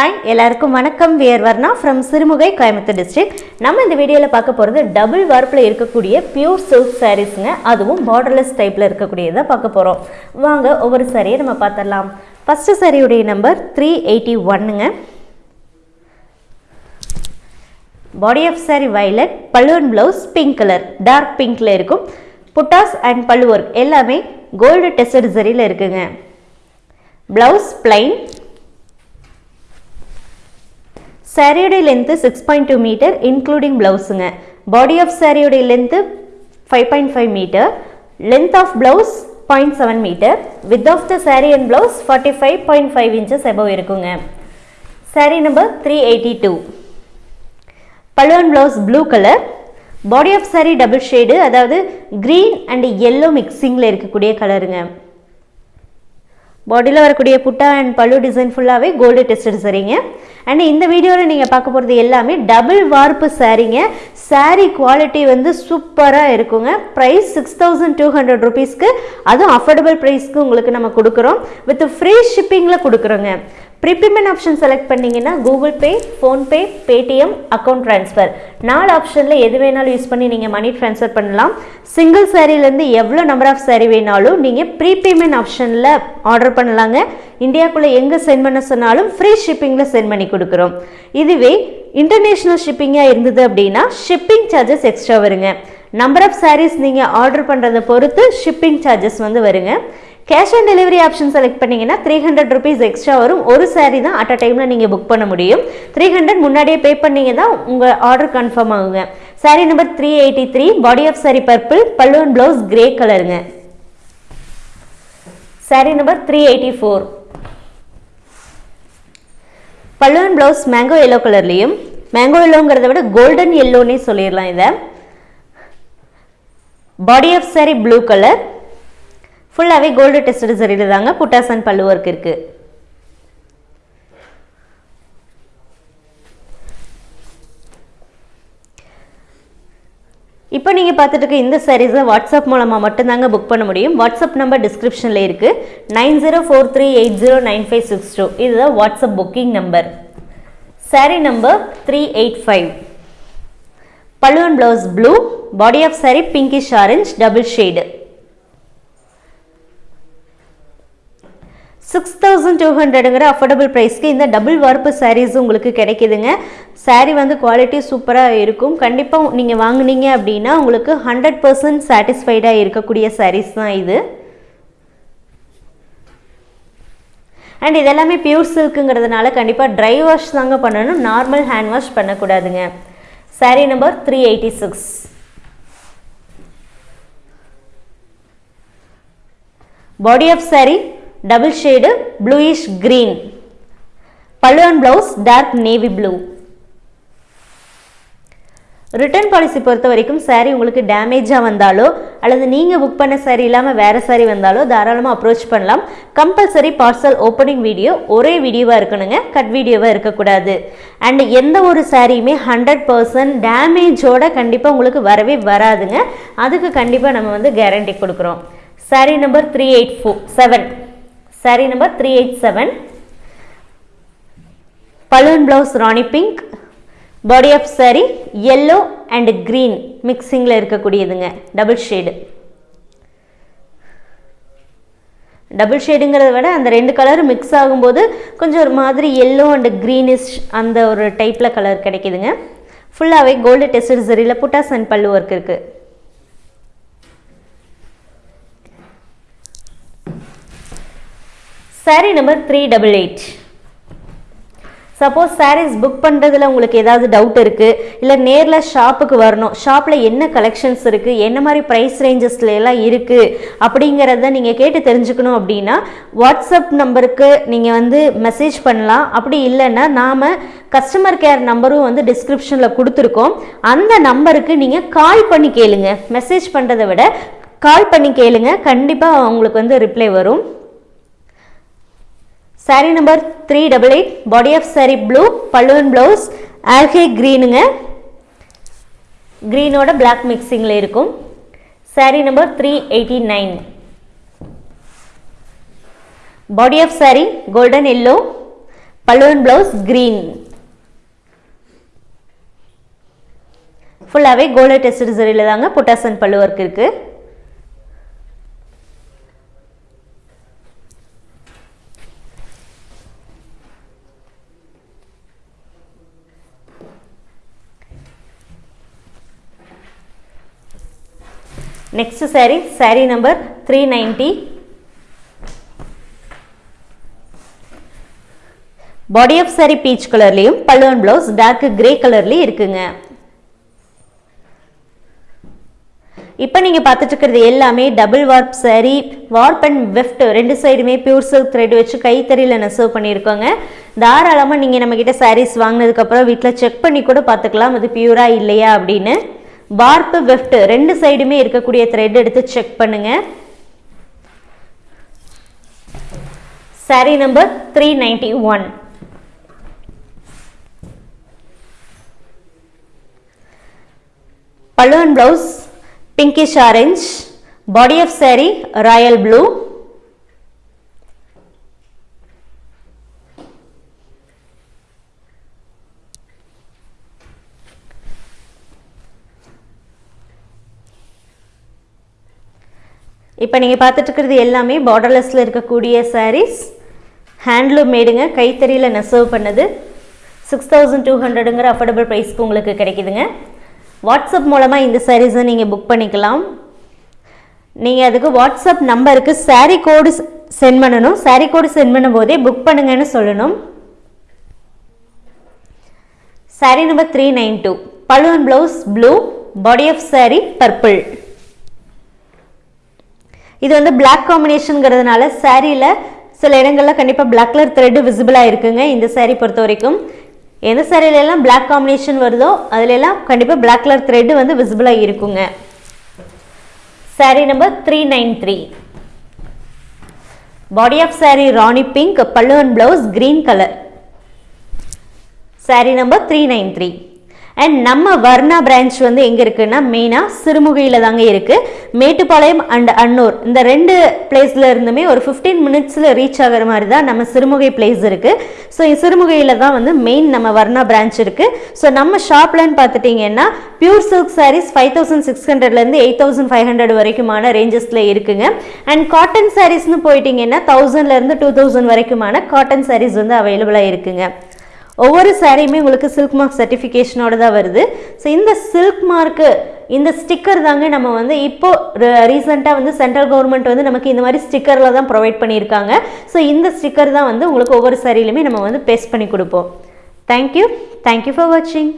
Hi எல்லாருக்கும் வணக்கம். We're Varna from Sirumugai Coimbatore district நம்ம இந்த வீடியோவில் பார்க்க போகிறது டபுள் வார்ப்பில் இருக்கக்கூடிய பியூர் சில்க் சாரீஸுங்க அதுவும் பார்டர்லெஸ் டைப்பில் இருக்கக்கூடியதை பார்க்க போகிறோம் வாங்க ஒவ்வொரு சாரியை நம்ம பார்த்துடலாம். ஃபஸ்ட்டு சாரியுடைய நம்பர் த்ரீ எயிட்டி ஒன்னுங்க பாடி ஆஃப் சாரி வைலட் பல்லுவன் ப்ளவுஸ் பிங்க் கலர் டார்க் பிங்க்ல இருக்கும். புட்டாஸ் அண்ட் பல்லு ஒர்க் எல்லாமே கோல்டு டெஸ்டட் சரியில் இருக்குங்க. Blouse plain சாரியோடைய length six point two metre including ப்ளவுஸுங்க body of சாரியோடைய length five point five metre length of blouse point seven metre with of the sari and blouse forty five point five inches above இருக்குங்க. Sari number three eighty two பல்லுவன் blouse blue colour body of sari double shade அதாவது green and yellow மிக்சிங்கில் இருக்கக்கூடிய கலருங்க பாடியில் வரக்கூடிய புட்டா and பல்லு டிசைன் ஃபுல்லாகவே கோல்டு டெஸ்டட் சரிங்க அண்ட் இந்த வீடியோவில் நீங்கள் பார்க்க போகிறது எல்லாமே டபுள் வார்ப்பு சாரீங்க சாரீ குவாலிட்டி வந்து சூப்பராக இருக்குங்க. Price six thousand two hundred ருபீஸ்க்கு அதுவும் அஃபோர்டபுள் ப்ரைஸ்க்கு உங்களுக்கு நம்ம கொடுக்குறோம். வித் ஃப்ரீ ஷிப்பிங்கில் கொடுக்குறோங்க. ப்ரீபேமெண்ட் ஆப்ஷன் செலக்ட் பண்ணிங்கன்னா Google Pay PhonePe Paytm account transfer நாலு ஆப்ஷனில் எது வேணாலும் யூஸ் பண்ணி நீங்கள் மணி ட்ரான்ஸ்ஃபர் பண்ணலாம். சிங்கிள் சாரீலேருந்து எவ்வளோ நம்பர் ஆஃப் சாரீ வேணாலும் நீங்கள் ப்ரீபேமெண்ட் ஆப்ஷனில் ஆர்டர் பண்ணலாங்க. இந்தியாவுக்குள்ளே எங்கே சென்ட் பண்ண சொன்னாலும் ஃப்ரீ ஷிப்பிங்கில் சென்ட் பண்ணி கொடுக்குறோம். இதுவே இன்டர்நேஷ்னல் ஷிப்பிங்காக இருந்தது அப்படின்னா ஷிப்பிங் சார்ஜஸ் எக்ஸ்ட்ரா வருங்க. நம்பர் ஆஃப் சாரீஸ் நீங்கள் ஆர்டர் பண்ணுறதை பொறுத்து ஷிப்பிங் சார்ஜஸ் வந்து வருங்க. Cash on delivery option select பண்ணீங்கன்னா த்ரீ ஹண்ட்ரட் ருபீஸ் எக்ஸ்ட்ரா வரும். ஒரு சாரீ தான் அட் அ டைமில் நீங்கள் புக் பண்ண முடியும். த்ரீ ஹண்ட்ரட் முன்னாடியே பே பண்ணீங்க தான் உங்கள் ஆர்டர் கன்ஃபார்ம் ஆகுங்க. Sari number three eighty three body of sari purple பல்லுவன் ப்ளவுஸ் கிரே கலருங்க sari number three eighty four பல்லுவன் ப்ளவுஸ் மேங்கோ எல்லோ கலர்லேயும் மேங்கோ எல்லோங்கிறத விட கோல்டன் எல்லோன்னே சொல்லிடலாம் இதை. Body of sari blue colour ஃபுல்லாகவே கோல்டு டெஸ்டட் சரியில் தாங்க புட்டாஸ் அண்ட் பல்லு ஒர்க் இருக்குது இப்போ நீங்கள் பார்த்துட்டு இருக்க இந்த சாரீஸை வாட்ஸ்அப் மூலமாக மட்டும்தாங்க புக் பண்ண முடியும். வாட்ஸ்அப் நம்பர் டிஸ்கிரிப்ஷனில் இருக்குது nine zero four three eight zero nine five six two. இதுதான் WhatsApp booking number sari number three eight five பல்லுவன் blouse blue body of sari pinkish orange double shade six thousand two ஹண்ட்ரடுங்கிற affordable ப்ரைஸ்க்கு இந்த double வார்ப்பு சாரீஸ் உங்களுக்கு கிடைக்குதுங்க. சாரீ வந்து quality சூப்பராக இருக்கும். கண்டிப்பாக நீங்கள் வாங்குனீங்க அப்படின்னா உங்களுக்கு ஹண்ட்ரட் பர்சன்ட் சாட்டிஸ்ஃபைடாக இருக்கக்கூடிய சாரீஸ் தான் இது. அண்ட் இதெல்லாமே பியூர் சில்க்குங்கிறதுனால கண்டிப்பாக ட்ரை வாஷ் தாங்க பண்ணணும். Normal hand wash பண்ணக்கூடாதுங்க. Sari number three eighty six body of sari double shade bluish green pallu and blouse dark navy blue return policy பொறுத்த வரைக்கும் சாரீ உங்களுக்கு டேமேஜாக வந்தாலோ அல்லது நீங்கள் புக் பண்ண சாரீ இல்லாமல் வேறு சாரீ வந்தாலோ தாராளமாக அப்ரோச் பண்ணலாம். கம்பல்சரி பார்சல் ஓப்பனிங் வீடியோ ஒரே வீடியோவாக இருக்கணுங்க. கட் வீடியோவாக இருக்கக்கூடாது. அண்ட் எந்த ஒரு சாரியுமே ஹண்ட்ரட் பர்சன்ட் டேமேஜோட கண்டிப்பாக உங்களுக்கு வரவே வராதுங்க. அதுக்கு கண்டிப்பாக நம்ம வந்து கேரண்டி கொடுக்குறோம். Sari number three eight four seven sari number three eight seven balloon blouse rani pink body of sari yellow and green மிக்சிங்கில் இருக்கக்கூடியதுங்க. டபுள் ஷேடு டபுள் ஷேடுங்கிறத விட அந்த ரெண்டு கலரும் மிக்ஸ் ஆகும்போது கொஞ்சம் ஒரு மாதிரி எல்லோ அண்ட் க்ரீனிஷ் அந்த ஒரு டைப்பில் கலர் கிடைக்குதுங்க. ஃபுல்லாகவே gold tested சரியில் buttas and pallu work இருக்குது sari number three double eight suppose saris book பண்ணுறதுல உங்களுக்கு ஏதாவது டவுட் இருக்குது இல்லை நேரில் ஷாப்புக்கு வரணும் ஷாப்பில் என்ன கலெக்ஷன்ஸ் இருக்குது என்ன மாதிரி ப்ரைஸ் ரேஞ்சஸில் எல்லாம் இருக்குது அப்படிங்கிறத நீங்கள் கேட்டு தெரிஞ்சுக்கணும் அப்படின்னா வாட்ஸ்அப் நம்பருக்கு நீங்கள் வந்து மெசேஜ் பண்ணலாம். அப்படி இல்லைன்னா நாம் கஸ்டமர் கேர் நம்பரும் வந்து டிஸ்கிரிப்ஷனில் கொடுத்துருக்கோம். அந்த நம்பருக்கு நீங்கள் கால் பண்ணி கேளுங்க. மெசேஜ் பண்ணுறதை விட கால் பண்ணி கேளுங்க. கண்டிப்பாக உங்களுக்கு வந்து ரிப்ளை வரும். Sari number three double eight body of sari blue பல்லுவன் ப்ளவுஸ் ஆல்கே க்ரீனுங்க க்ரீனோட பிளாக் மிக்சிங்கில் இருக்கும். Sari number three eighty nine body of sari golden yellow பல்லுவன் ப்ளவுஸ் க்ரீன் ஃபுல்லாகவே கோல்டு டெஸ்ட் சரியில் தாங்க புட்டாசன் பல்லு ஒர்க் இருக்குது next sari sari number three ninety body of sari peach கலர்லேயும் பல்லுவன் பிளவுஸ் டார்க் கிரே கலர்லேயும் இருக்குங்க. இப்போ நீங்கள் பார்த்துட்டு இருக்கிறது எல்லாமே double warp sari warp and weft ரெண்டு சைடுமே பியூர் சில்க் த்ரெட் வச்சு கைத்தறியில் நெசவு பண்ணியிருக்கோங்க. தாராளமாக நீங்கள் நம்மக்கிட்ட சாரீஸ் வாங்கினதுக்கப்புறம் வீட்டில் செக் பண்ணி கூட பார்த்துக்கலாம். அது பியூரா இல்லையா அப்படின்னு. வார்ப்பு வெஃப்ட் ரெண்டு சைடுமே இருக்கக்கூடிய த்ரெட் எடுத்து செக் பண்ணுங்க. Sari number three ninety one balloon blouse pinkish orange body of sari royal blue இப்போ நீங்கள் பார்த்துட்ருக்கிறது எல்லாமே பார்டர்லெஸில் இருக்கக்கூடிய சாரீஸ் ஹேண்ட்லூம் மேடுங்க கைத்தறியில் நெசவு பண்ணது. சிக்ஸ் தௌசண்ட் டூ ஹண்ட்ரடுங்கிற அஃபோர்டபுள் ப்ரைஸ்க்கு உங்களுக்கு கிடைக்குதுங்க. வாட்ஸ்அப் மூலமாக இந்த சாரீஸை நீங்கள் புக் பண்ணிக்கலாம். நீங்கள் அதுக்கு வாட்ஸ்அப் நம்பருக்கு சாரீ கோடு சென்ட் பண்ணணும். சாரீ கோடு சென்ட் பண்ணும் போதே புக் பண்ணுங்கன்னு சொல்லணும். Sari number three nine two balloon blouse blue body of sari purple இது வந்து பிளாக் காம்பினேஷனுங்கிறதுனால சாரியில் சில இடங்களில் கண்டிப்பாக பிளாக் கலர் த்ரெட்டு விசிபிளாக இருக்குங்க இந்த சாரீ பொறுத்த வரைக்கும். எந்த சாரிலெல்லாம் பிளாக் காம்பினேஷன் வருதோ அதிலெல்லாம் கண்டிப்பாக பிளாக் கலர் த்ரெட்டு வந்து விசிபிளாக இருக்குங்க. Sari number three nine three body of sari rani pink pallu and blouse green colour sari number three nine three and நம்ம வர்ணா பிரான்ச் வந்து எங்கே இருக்குன்னா மெயினாக சிறுமுகையில் தாங்க இருக்குது மேட்டுப்பாளையம் அண்ட் அன்னூர். இந்த ரெண்டு பிளேஸில் இருந்துமே ஒரு ஃபிஃப்டீன் மினிட்ஸில் ரீச் ஆகிற மாதிரி தான் நம்ம சிறுமுகை பிளேஸ் இருக்குது ஸோ சிறுமுகையில் தான் வந்து மெயின் நம்ம வர்ணா பிரான்ச் இருக்குது ஸோ நம்ம ஷாப்லன்னு பார்த்துட்டிங்கன்னா pure silk saris five thousand six ஹண்ட்ரட்லேருந்து எயிட் தௌசண்ட் ஃபைவ் ஹண்ட்ரட் வரைக்குமான ரேஞ்சஸில் இருக்குங்க. அண்ட் காட்டன் சாரீஸ்னு போயிட்டிங்கன்னா தௌசண்ட்லேருந்து டூ தௌசண்ட் வரைக்குமான காட்டன் சாரீஸ் வந்து அவைலபிளாக இருக்குங்க. ஒவ்வொரு சாரியுமே உங்களுக்கு சில்க் மார்க் சர்டிஃபிகேஷனோட தான் வருது. ஸோ இந்த சில்க் மார்க்கு இந்த ஸ்டிக்கர் தாங்க நம்ம வந்து இப்போ ரீசெண்டாக வந்து சென்ட்ரல் கவர்மெண்ட் வந்து நமக்கு இந்த மாதிரி ஸ்டிக்கரில் தான் ப்ரொவைட் பண்ணியிருக்காங்க. ஸோ இந்த ஸ்டிக்கர் தான் வந்து உங்களுக்கு ஒவ்வொரு சாரியிலுமே நம்ம வந்து பேஸ்ட் பண்ணி கொடுப்போம். தேங்க்யூ தேங்க்யூ ஃபார் வாட்சிங்